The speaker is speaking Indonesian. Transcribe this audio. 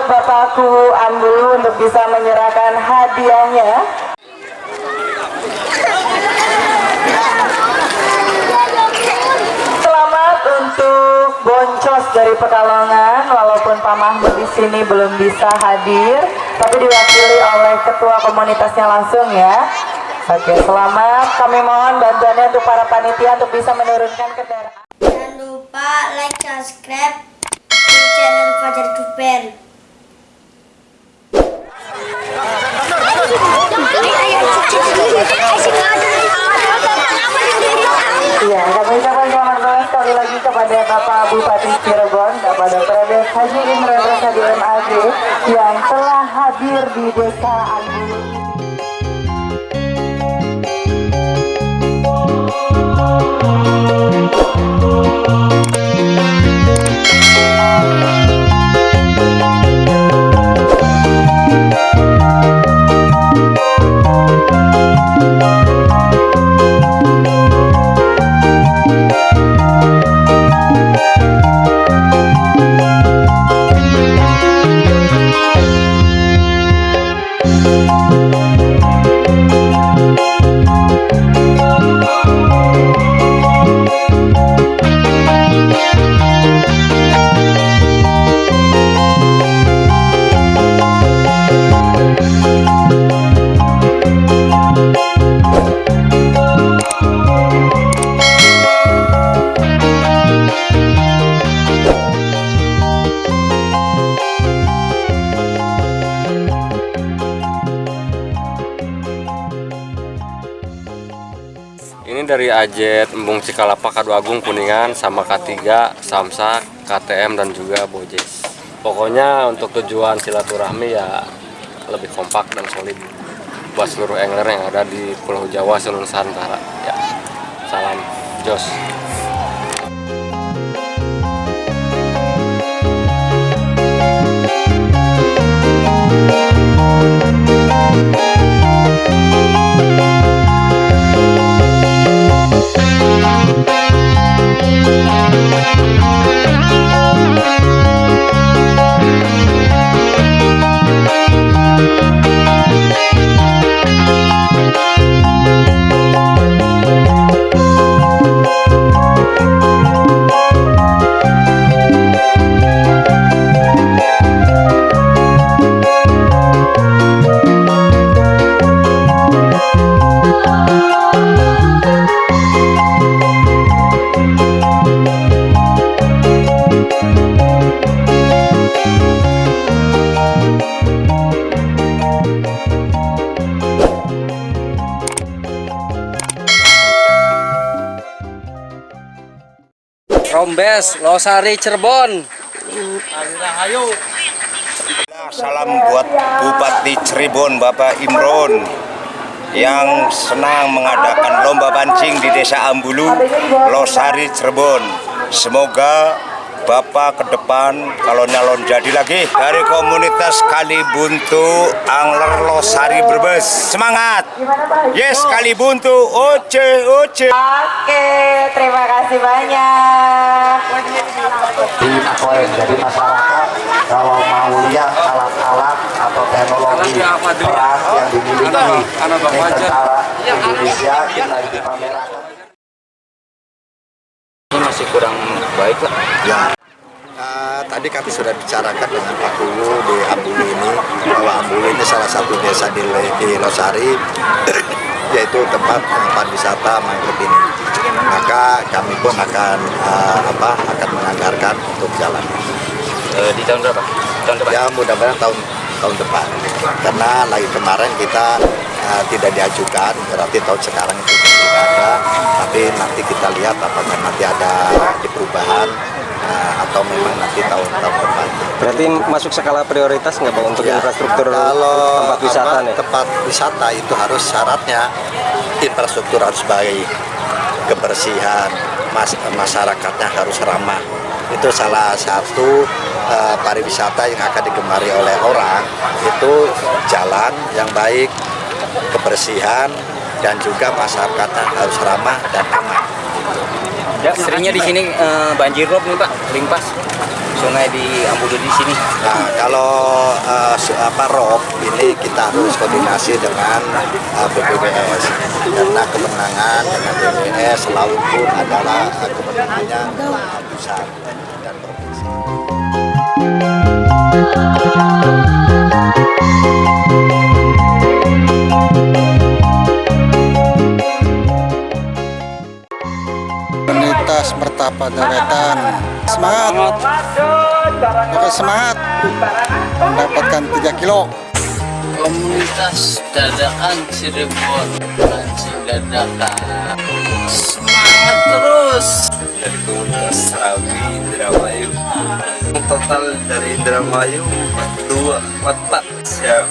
untuk Bapakku Ambulu untuk bisa menyerahkan hadiahnya. Selamat untuk Boncos dari Pekalongan, walaupun Pak Mahmud di sini belum bisa hadir, tapi diwakili oleh ketua komunitasnya langsung ya. Oke, selamat. Kami mohon bantuannya untuk para panitia untuk bisa menurunkan kendaraan. Jangan lupa like, subscribe channel Fajar Duper. Iya, sekali lagi kepada Bapak Bupati Cirebon, kepada Prades Haji Imran Rosadi MAG yang telah hadir di Desa Ambulu. Ini dari Ajet, Embung Cikalapa, Kadu Agung, Kuningan, sama K3, Samsak, KTM, dan juga Bojes. Pokoknya untuk tujuan silaturahmi ya lebih kompak dan solid buat seluruh angler yang ada di Pulau Jawa, seluruh Nusantara. Ya, salam Jos. Rombes, Losari, Cirebon. Salam buat Bupati Cirebon Bapak Imron yang senang mengadakan lomba pancing di Desa Ambulu, Losari, Cirebon. Semoga Bapak ke depan kalau nyalon jadi lagi dari komunitas Kalibuntu Angler Losari Brebes. Semangat! Yes, Kalibuntu. Oce, oce. Oke, terima kasih banyak. di Akoen. Jadi masyarakat kalau mau lihat alat-alat atau teknologi perang yang dimiliki tentara Indonesia kita dipamerkan. Masih kurang baik lah. Ya. Eh, tadi kami sudah bicarakan dengan Pak Kulu di Ambulu ini bahwa Ambulu ini salah satu desa di, di Losari yaitu tempat tempat wisata mangrove ini. Maka kami pun akan eh, apa akan menganggarkan untuk jalan. Eh, di tahun berapa? Tahun depan. Ya mudah-mudahan tahun tahun depan. Karena lagi kemarin kita eh, tidak diajukan, berarti tahun sekarang itu tidak ada. Tapi nanti kita lihat apakah nanti ada di perubahan eh, atau memang nanti tahun-tahun depan. Berarti masuk skala prioritas nggak bang untuk Ya, infrastruktur kalau tempat wisata apa, nih? tempat wisata itu harus syaratnya infrastruktur harus baik kebersihan mas, masyarakatnya harus ramah itu salah satu eh, pariwisata yang akan digemari oleh orang itu jalan yang baik kebersihan dan juga masyarakatnya harus ramah dan aman Ya, seringnya di sini eh, banjir rob nih pak, limpas. sungai di Ambulu di sini? Nah, kalau eh, su- apa rob ini kita harus koordinasi dengan eh, BPBS karena kemenangan dengan BPBS laut pun adalah eh, kemenangannya pusat dan provinsi. Komunitas Mertapa Dawetan semangat Oke semangat mendapatkan 3 kilo komunitas dadakan Cirebon mancing dadakan semangat terus Dari komunitas Serawi Indramayu. Total dari Indramayu 42, 44. Siap.